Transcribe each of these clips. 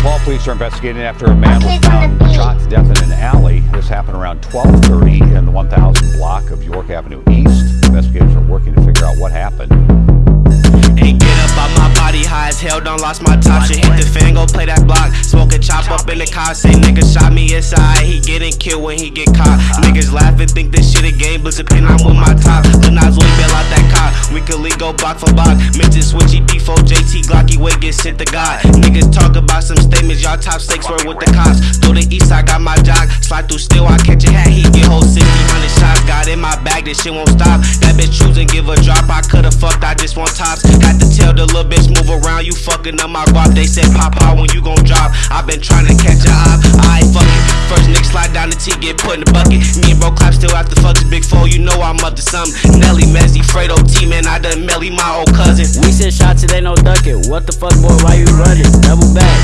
Paul police are investigating after a man was found shot to death in an alley. This happened around 12:30 in the 1000 block of York Avenue East. Investigators are working to figure out what happened. Get up on my body high as hell, don't lost my shit. Hit the fan, go play that block. Smoke a chop up in the car, say nigga shot me inside. He getting killed when he get caught. Niggas laughing, think this shit a game, but pin I'm with my top. Bail out that car. Weekly go block for block. Mention switchy D4, JT Glocky way get sent to God. Niggas talk y'all top stakes were with the cops. Through the east, I got my jock. Slide through still, I catch a hat, he get whole 60, 100 shots. Got in my bag, this shit won't stop. That bitch choosing, give a drop. I could've fucked, I just want tops. Had to tell the little bitch move around, you fucking up my guap. They said pop out when you gon' drop. I been trying to catch a op, I ain't fucking. First nigga slide down the T, get put in the bucket. Me and bro clap still after big four, you know I'm up to something. Nelly, Messi, Fredo, T, man, I done Melly, my old cousin. We send shots, it ain't no ducking. What the fuck, boy, why you running? Double back.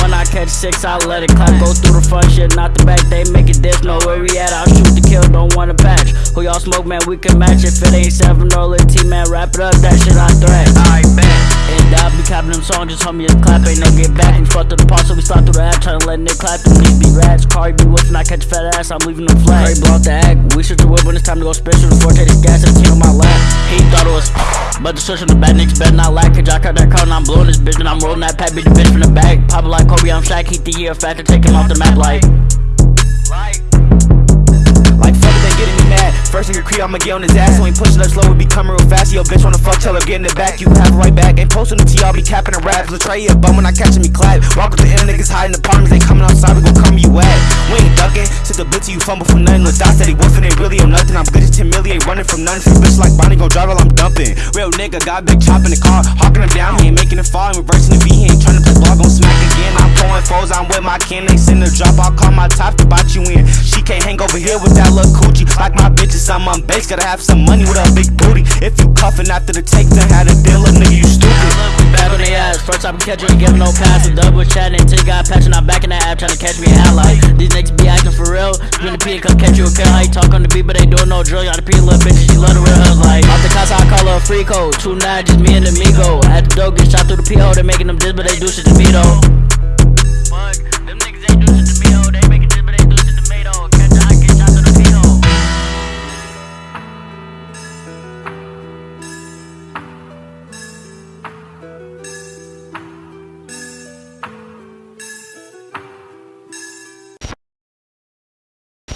21, I catch six, I let it clap. Go through the front shit, not the back. They make it diss, know where we at. I'll shoot the kill, don't wanna patch. Who y'all smoke, man, we can match. If it ain't seven or lit T, man, wrap it up, that shit I threat. Alright, bet. And I be capping them songs, just homie, just clap, ain't no get back. We fucked through the pause, so we slide through the app, tryna let Nick clap. Niggas be rats, Cardi fat ass, I'm leaving them flat. Hurry, blow out the act, we shoot the whip when it's time to go special. The forte, this gas, and the on my lap. He thought it was, but the switch on the bad niggas better not lack. Cause I cut that car and I'm blowing this bitch, and I'm rolling that pack, beat the bitch from the back. Pop like Kobe, I'm Shaq, heat the year factor, take him off the map like. Me. First nigga creep, I'ma get on his ass. So ain't pushing up slow, we be coming real fast. Yo, bitch wanna fuck, tell her get in the back. You have it right back. Ain't posting the T, I'll be capping the raps. Let's try bum when I catch he clap. Walk with the end niggas hiding the apartments, they coming outside, we gon' come you at. Sit the bitch you fumble for nothing. With dots that he woofing, ain't really on nothing. I'm good as 10 million, ain't running from nothing. Bitch like Bonnie, gon' drive while I'm dumping. Real nigga, got big chop in the car, hawking him down, he ain't making it fall. I'm reversing the V, he ain't trying to play ball, gon' smack again. I'm pulling foes, I'm with my kin, they send a drop, I'll call my top to bot you in. She can't hang over here with that little coochie. Like my bitches, I'm on base, gotta have some money with a big booty. If you cuffin' after the take, then had a deal, nigga, you stupid. Ass, first catch you, ain't giving no pass. The double chatting until you got patching, I'm back in the app trying to catch me out like these niggas be acting for real. Spin the P and come catch you a kill. How you talk on the beat, but they doing no drill. Y'all the P little bitches, she love the real hus like. Off the casa, I call her a free code. Two nine, just me and the Migo. At the door, get shot through the PO, they making them diss, but they do shit to me though.